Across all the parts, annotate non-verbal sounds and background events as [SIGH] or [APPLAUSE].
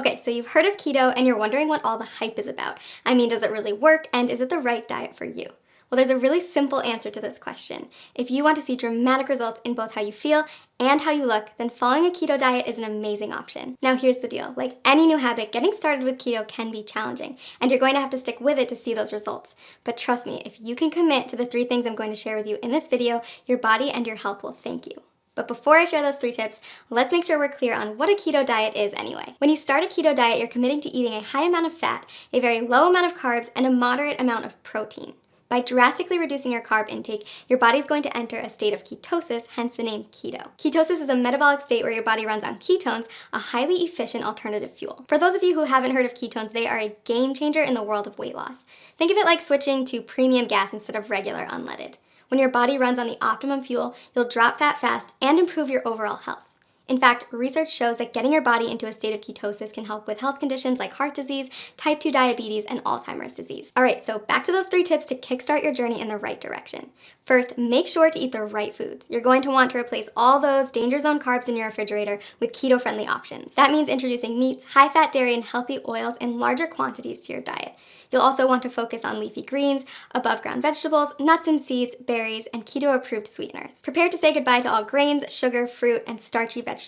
Okay, so you've heard of keto and you're wondering what all the hype is about. I mean, does it really work and is it the right diet for you? Well, there's a really simple answer to this question. If you want to see dramatic results in both how you feel and how you look, then following a keto diet is an amazing option. Now here's the deal, like any new habit, getting started with keto can be challenging, and you're going to have to stick with it to see those results. But trust me, if you can commit to the three things I'm going to share with you in this video, your body and your health will thank you. But before I share those three tips, let's make sure we're clear on what a keto diet is anyway. When you start a keto diet, you're committing to eating a high amount of fat, a very low amount of carbs, and a moderate amount of protein. By drastically reducing your carb intake, your body's going to enter a state of ketosis, hence the name keto. Ketosis is a metabolic state where your body runs on ketones, a highly efficient alternative fuel. For those of you who haven't heard of ketones, they are a game changer in the world of weight loss. Think of it like switching to premium gas instead of regular unleaded. When your body runs on the optimum fuel, you'll drop fat fast and improve your overall health. In fact, research shows that getting your body into a state of ketosis can help with health conditions like heart disease, type 2 diabetes, and Alzheimer's disease. All right, so back to those three tips to kickstart your journey in the right direction. First, make sure to eat the right foods. You're going to want to replace all those danger zone carbs in your refrigerator with keto-friendly options. That means introducing meats, high-fat dairy, and healthy oils in larger quantities to your diet. You'll also want to focus on leafy greens, above ground vegetables, nuts and seeds, berries, and keto-approved sweeteners. Prepare to say goodbye to all grains, sugar, fruit, and starchy vegetables.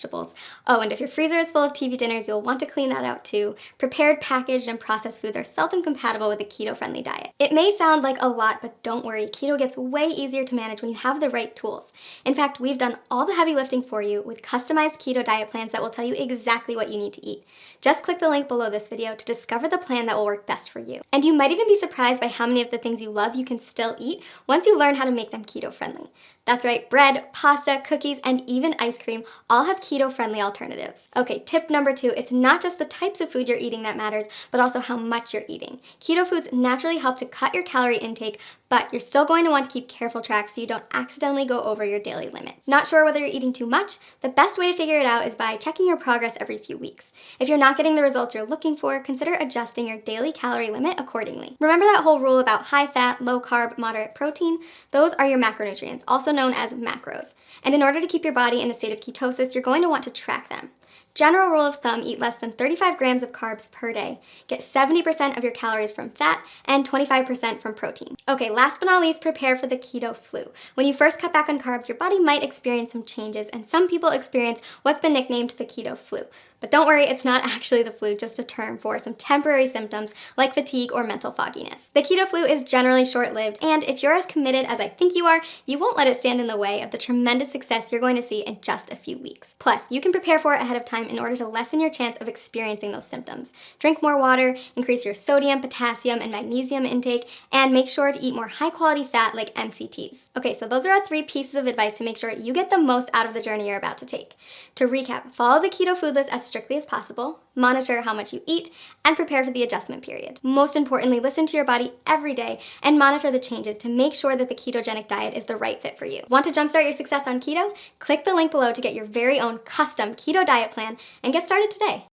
Oh, and if your freezer is full of TV dinners, you'll want to clean that out too. Prepared, packaged, and processed foods are seldom compatible with a keto-friendly diet. It may sound like a lot, but don't worry, keto gets way easier to manage when you have the right tools. In fact, we've done all the heavy lifting for you with customized keto diet plans that will tell you exactly what you need to eat. Just click the link below this video to discover the plan that will work best for you. And you might even be surprised by how many of the things you love you can still eat once you learn how to make them keto friendly. That's right, bread, pasta, cookies, and even ice cream all have keto-friendly alternatives. Okay, tip number two, it's not just the types of food you're eating that matters, but also how much you're eating. Keto foods naturally help to cut your calorie intake, but you're still going to want to keep careful track so you don't accidentally go over your daily limit. Not sure whether you're eating too much? The best way to figure it out is by checking your progress every few weeks. If you're not getting the results you're looking for, consider adjusting your daily calorie limit accordingly. Remember that whole rule about high fat, low carb, moderate protein? Those are your macronutrients, also known as macros. And in order to keep your body in a state of ketosis, you're going to want to track them. General rule of thumb, eat less than 35 grams of carbs per day. Get 70% of your calories from fat and 25% from protein. Okay, last but not least, prepare for the keto flu. When you first cut back on carbs, your body might experience some changes and some people experience what's been nicknamed the keto flu. But don't worry, it's not [LAUGHS] actually the flu, just a term for some temporary symptoms like fatigue or mental fogginess. The keto flu is generally short-lived, and if you're as committed as I think you are, you won't let it stand in the way of the tremendous success you're going to see in just a few weeks. Plus, you can prepare for it ahead of time in order to lessen your chance of experiencing those symptoms. Drink more water, increase your sodium, potassium, and magnesium intake, and make sure to eat more high-quality fat like MCTs. Okay, so those are our three pieces of advice to make sure you get the most out of the journey you're about to take. To recap, follow the keto food list as strictly as possible, monitor how much you eat, and prepare for the adjustment period. Most importantly, listen to your body every day and monitor the changes to make sure that the ketogenic diet is the right fit for you. Want to jumpstart your success on keto? Click the link below to get your very own custom keto diet plan and get started today.